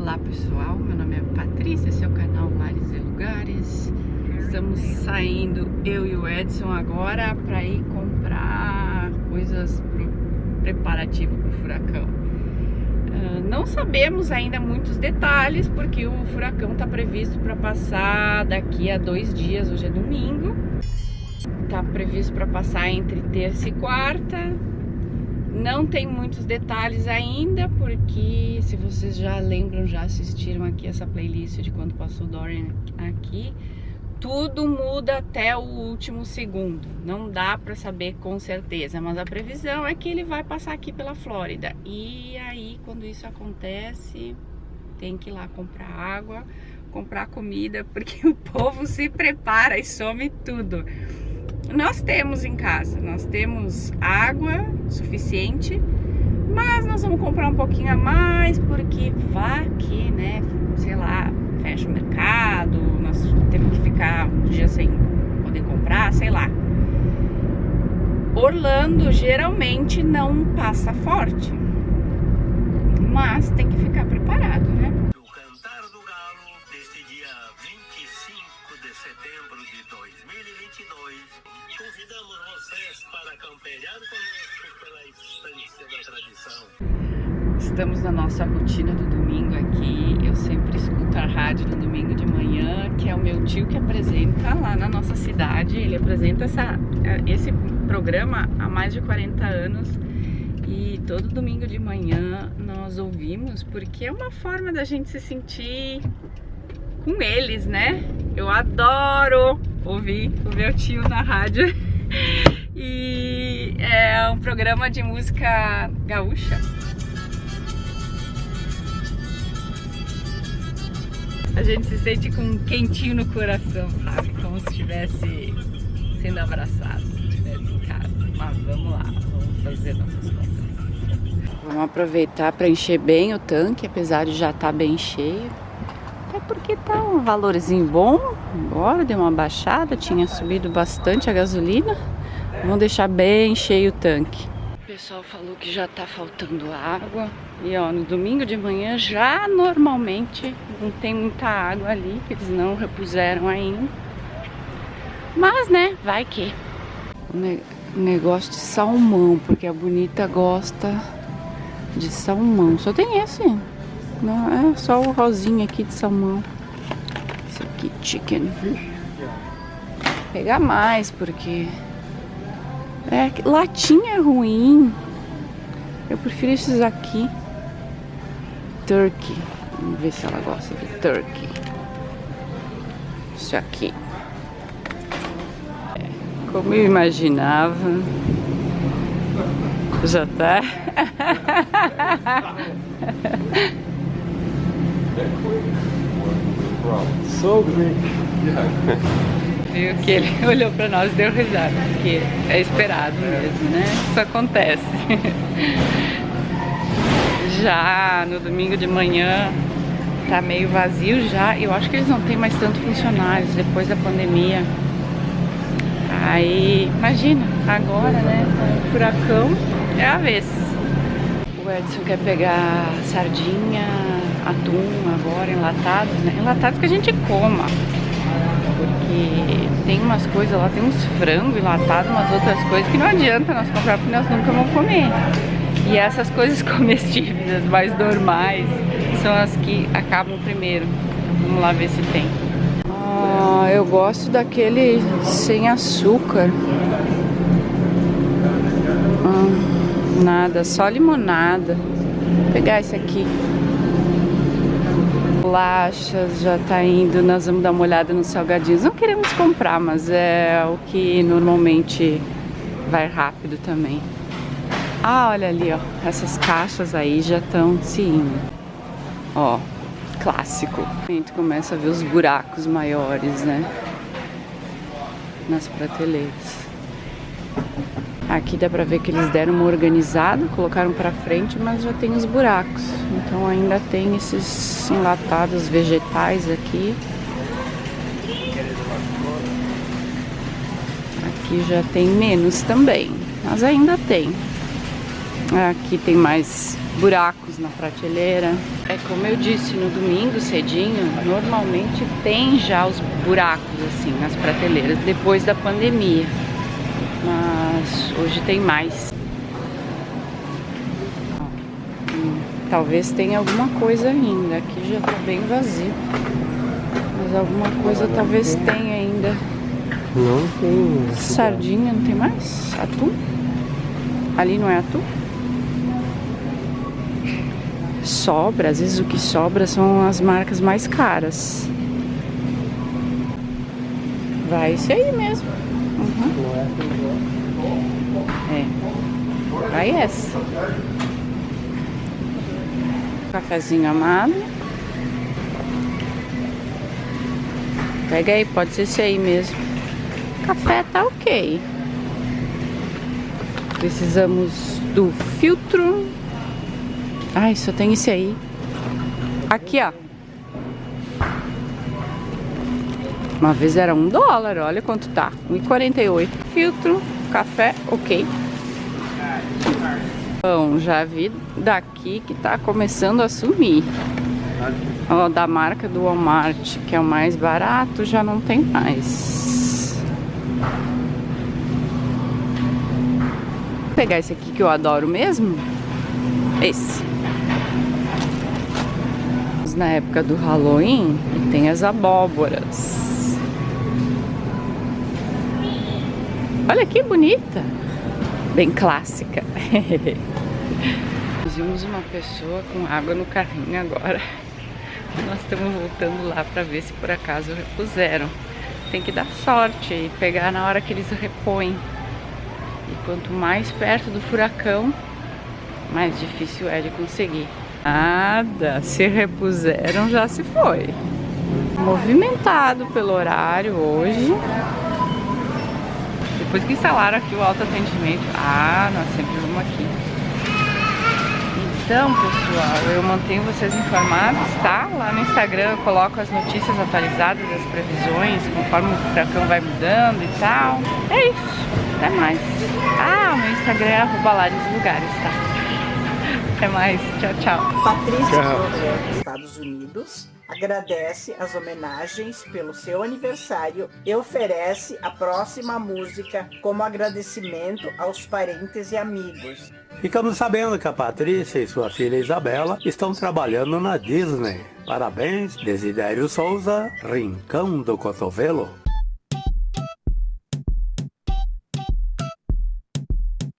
Olá pessoal, meu nome é Patrícia, esse é o canal Lares e Lugares. Estamos saindo, eu e o Edson agora para ir comprar coisas pro preparativo para o furacão. Uh, não sabemos ainda muitos detalhes porque o furacão está previsto para passar daqui a dois dias, hoje é domingo. Está previsto para passar entre terça e quarta não tem muitos detalhes ainda, porque se vocês já lembram, já assistiram aqui essa playlist de quando passou Dorian aqui, tudo muda até o último segundo. Não dá para saber com certeza, mas a previsão é que ele vai passar aqui pela Flórida. E aí, quando isso acontece, tem que ir lá comprar água, comprar comida, porque o povo se prepara e some tudo. Nós temos em casa, nós temos água suficiente, mas nós vamos comprar um pouquinho a mais porque vai que, né, sei lá, fecha o mercado, nós temos que ficar um dia sem poder comprar, sei lá. Orlando geralmente não passa forte, mas tem que ficar preparado, setembro de 2022 Convidamos vocês para campear conosco pela estância da tradição. Estamos na nossa rotina do domingo aqui. Eu sempre escuto a rádio no domingo de manhã, que é o meu tio que apresenta lá na nossa cidade. Ele apresenta essa, esse programa há mais de 40 anos. E todo domingo de manhã nós ouvimos, porque é uma forma da gente se sentir com eles, né? Eu adoro ouvir o meu tio na rádio. E é um programa de música gaúcha. A gente se sente com um quentinho no coração, sabe? Como se estivesse sendo abraçado, se estivesse em casa. Mas vamos lá, vamos fazer nossas compras. Vamos aproveitar para encher bem o tanque, apesar de já estar tá bem cheio. Até porque tá um valorzinho bom. Agora deu uma baixada, tinha subido bastante a gasolina. Vamos deixar bem cheio o tanque. O pessoal falou que já tá faltando água. E ó, no domingo de manhã já normalmente não tem muita água ali, que eles não repuseram ainda. Mas né, vai que. O negócio de salmão, porque a bonita gosta de salmão. Só tem esse. Não, é só o rosinha aqui de salmão. Esse aqui, chicken. Vou pegar mais, porque... É, latinha é ruim. Eu prefiro esses aqui. Turkey. Vamos ver se ela gosta de turkey. Isso aqui. É, como eu imaginava. Já tá. So Greek. Viu que ele olhou pra nós e deu risada, porque é esperado mesmo, né? Isso acontece. Já no domingo de manhã tá meio vazio já. Eu acho que eles não têm mais tanto funcionários depois da pandemia. Aí, imagina, agora, né? Furacão é a vez. O Edson quer pegar sardinha, atum agora, enlatados, né? Enlatados que a gente coma. Porque tem umas coisas lá, tem uns frangos enlatados, umas outras coisas que não adianta nós comprar porque nós nunca vamos comer. E essas coisas comestíveis, mais normais, são as que acabam primeiro. Vamos lá ver se tem. Ah, eu gosto daquele sem açúcar. Ah, nada, só limonada. Vou pegar esse aqui bolachas, já tá indo, nós vamos dar uma olhada nos salgadinhos. Não queremos comprar, mas é o que normalmente vai rápido também. Ah, olha ali, ó, essas caixas aí já estão se indo. Ó, clássico. A gente começa a ver os buracos maiores, né? Nas prateleiras. Aqui dá pra ver que eles deram uma organizada, colocaram pra frente, mas já tem os buracos. Então ainda tem esses enlatados vegetais aqui. Aqui já tem menos também, mas ainda tem. Aqui tem mais buracos na prateleira. É como eu disse, no domingo cedinho, normalmente tem já os buracos assim nas prateleiras, depois da pandemia. Mas hoje tem mais. Hum, talvez tenha alguma coisa ainda. Aqui já tá bem vazio. Mas alguma coisa talvez tenha ainda. Não tem. Sardinha, não tem mais? Atum? Ali não é atum? Sobra, às vezes o que sobra são as marcas mais caras. Vai isso aí mesmo. É. Vai essa. Cafezinho amado. Pega aí, pode ser esse aí mesmo. Café tá ok. Precisamos do filtro. Ai, só tem esse aí. Aqui, ó. Uma vez era um dólar, olha quanto tá. 1,48. Filtro, café, ok. Bom, já vi daqui que tá começando a sumir. Ó, da marca do Walmart, que é o mais barato, já não tem mais. Vou pegar esse aqui que eu adoro mesmo. Esse. Na época do Halloween, tem as abóboras. Olha que bonita. Bem clássica. Vimos uma pessoa com água no carrinho agora. Nós estamos voltando lá para ver se por acaso repuseram. Tem que dar sorte e pegar na hora que eles repõem. E quanto mais perto do furacão, mais difícil é de conseguir. Nada, se repuseram já se foi. Movimentado pelo horário hoje. Depois que instalaram aqui o autoatendimento, ah, nós sempre vamos aqui. Então, pessoal, eu mantenho vocês informados, tá? Lá no Instagram eu coloco as notícias atualizadas, as previsões, conforme o furacão vai mudando e tal. É isso, até mais. Ah, o meu Instagram é arroba lugares, tá? Até mais, tchau, tchau. Patrícia tchau. Estados Unidos agradece as homenagens pelo seu aniversário e oferece a próxima música como agradecimento aos parentes e amigos. Ficamos sabendo que a Patrícia e sua filha Isabela estão trabalhando na Disney. Parabéns, Desidério Souza, Rincão do Cotovelo.